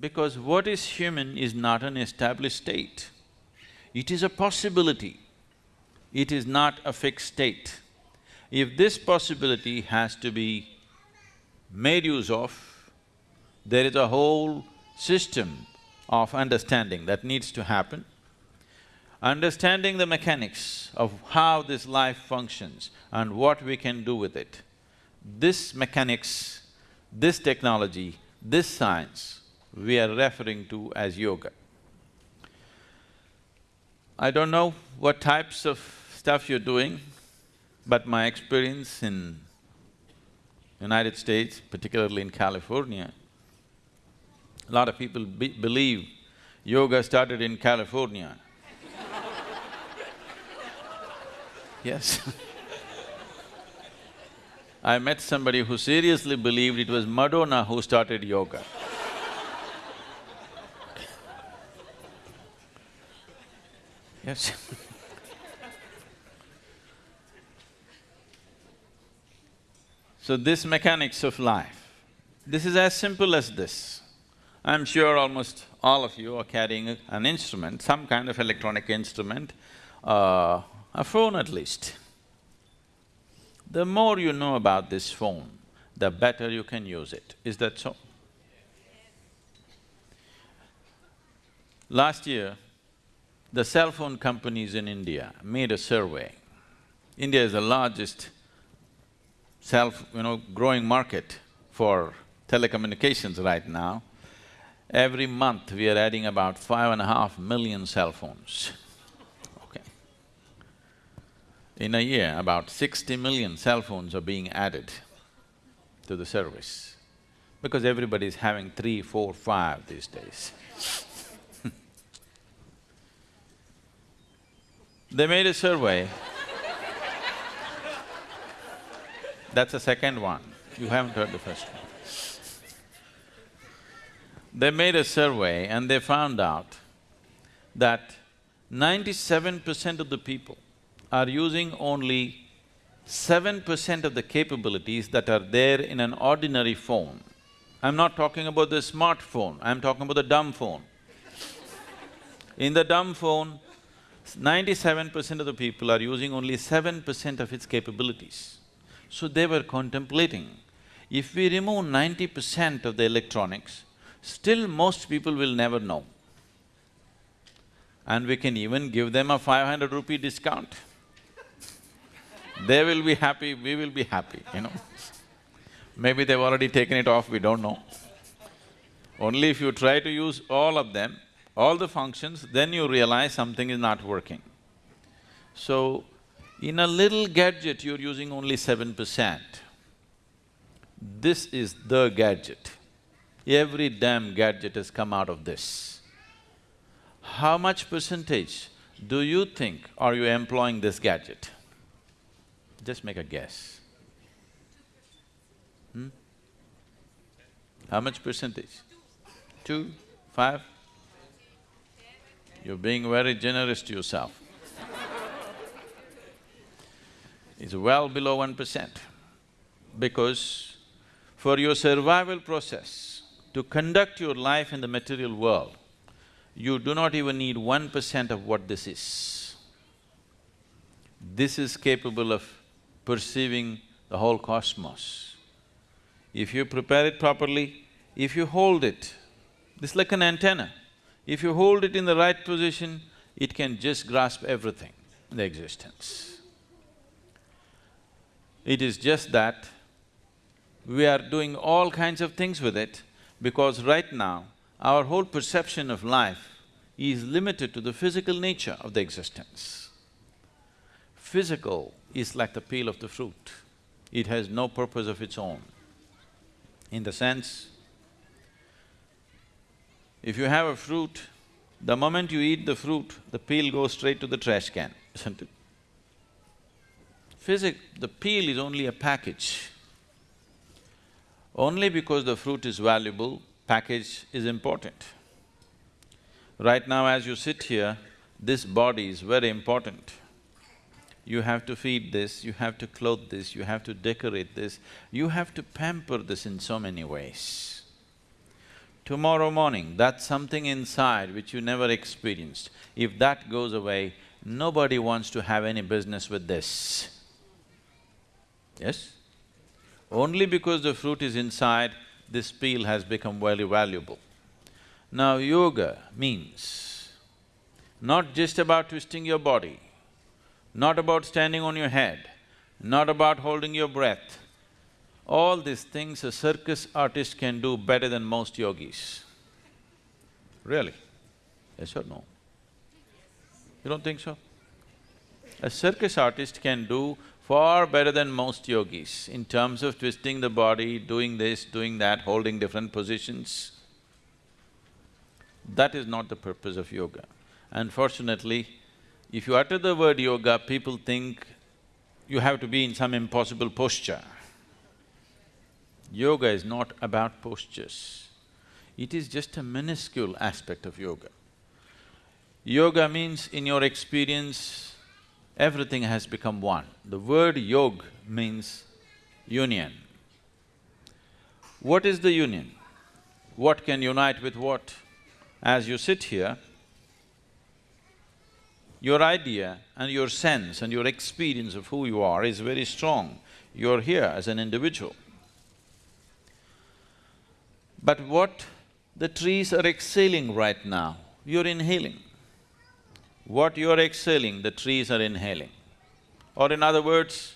because what is human is not an established state. It is a possibility, it is not a fixed state. If this possibility has to be made use of, there is a whole system of understanding that needs to happen. Understanding the mechanics of how this life functions and what we can do with it. This mechanics, this technology, this science, we are referring to as yoga. I don't know what types of stuff you're doing, but my experience in United States, particularly in California, a lot of people be believe yoga started in California. yes I met somebody who seriously believed it was Madonna who started yoga. Yes So this mechanics of life, this is as simple as this. I'm sure almost all of you are carrying an instrument, some kind of electronic instrument, uh, a phone at least. The more you know about this phone, the better you can use it. Is that so? Last year, the cell phone companies in India made a survey. India is the largest self, you know, growing market for telecommunications right now. Every month we are adding about five and a half million cell phones, okay. In a year, about sixty million cell phones are being added to the service because everybody is having three, four, five these days. They made a survey That's the second one, you haven't heard the first one. They made a survey and they found out that ninety-seven percent of the people are using only seven percent of the capabilities that are there in an ordinary phone. I'm not talking about the smartphone, I'm talking about the dumb phone. In the dumb phone, ninety-seven percent of the people are using only seven percent of its capabilities. So they were contemplating, if we remove ninety percent of the electronics, still most people will never know. And we can even give them a five hundred rupee discount. they will be happy, we will be happy, you know. Maybe they've already taken it off, we don't know. Only if you try to use all of them, all the functions, then you realize something is not working. So, in a little gadget, you're using only seven percent. This is the gadget. Every damn gadget has come out of this. How much percentage do you think are you employing this gadget? Just make a guess. Hmm? How much percentage? Two? Five? You're being very generous to yourself is well below one percent because for your survival process to conduct your life in the material world, you do not even need one percent of what this is. This is capable of perceiving the whole cosmos. If you prepare it properly, if you hold it, this is like an antenna. If you hold it in the right position, it can just grasp everything in the existence. It is just that we are doing all kinds of things with it because right now, our whole perception of life is limited to the physical nature of the existence. Physical is like the peel of the fruit, it has no purpose of its own. In the sense, if you have a fruit, the moment you eat the fruit, the peel goes straight to the trash can, isn't it? Physic… the peel is only a package. Only because the fruit is valuable, package is important. Right now as you sit here, this body is very important. You have to feed this, you have to clothe this, you have to decorate this, you have to pamper this in so many ways. Tomorrow morning, that's something inside which you never experienced. If that goes away, nobody wants to have any business with this. Yes? Only because the fruit is inside, this peel has become very valuable. Now, yoga means not just about twisting your body, not about standing on your head, not about holding your breath. All these things a circus artist can do better than most yogis. Really? Yes or no? You don't think so? A circus artist can do far better than most yogis in terms of twisting the body, doing this, doing that, holding different positions. That is not the purpose of yoga. Unfortunately, if you utter the word yoga, people think you have to be in some impossible posture. Yoga is not about postures. It is just a minuscule aspect of yoga. Yoga means in your experience, everything has become one. The word yog means union. What is the union? What can unite with what? As you sit here, your idea and your sense and your experience of who you are is very strong. You're here as an individual. But what the trees are exhaling right now, you're inhaling. What you're exhaling, the trees are inhaling. Or in other words,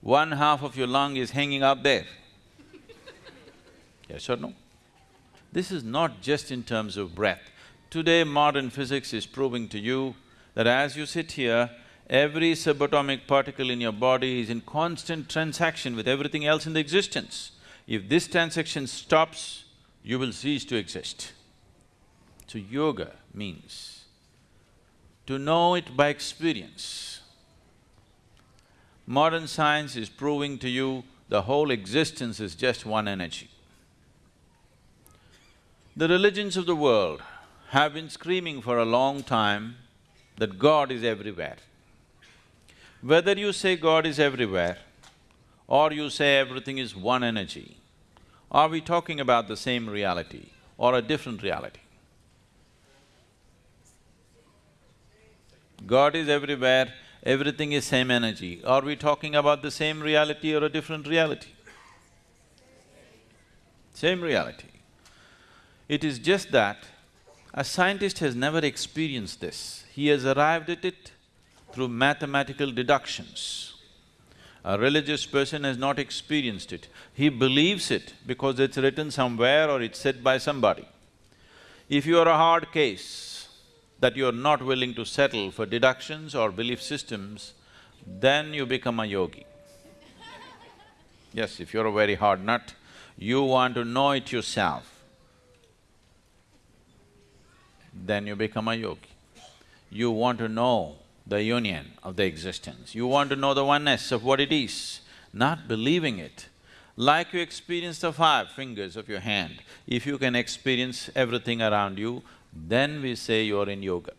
one half of your lung is hanging out there. yes or no? This is not just in terms of breath. Today, modern physics is proving to you that as you sit here, every subatomic particle in your body is in constant transaction with everything else in the existence. If this transaction stops, you will cease to exist. So yoga means to know it by experience. Modern science is proving to you the whole existence is just one energy. The religions of the world have been screaming for a long time that God is everywhere. Whether you say God is everywhere or you say everything is one energy, are we talking about the same reality or a different reality? God is everywhere, everything is same energy. Are we talking about the same reality or a different reality? Same reality. It is just that a scientist has never experienced this. He has arrived at it through mathematical deductions. A religious person has not experienced it. He believes it because it's written somewhere or it's said by somebody. If you are a hard case that you are not willing to settle for deductions or belief systems, then you become a yogi. Yes, if you're a very hard nut, you want to know it yourself then you become a yogi. You want to know the union of the existence, you want to know the oneness of what it is, not believing it. Like you experience the five fingers of your hand, if you can experience everything around you, then we say you're in yoga.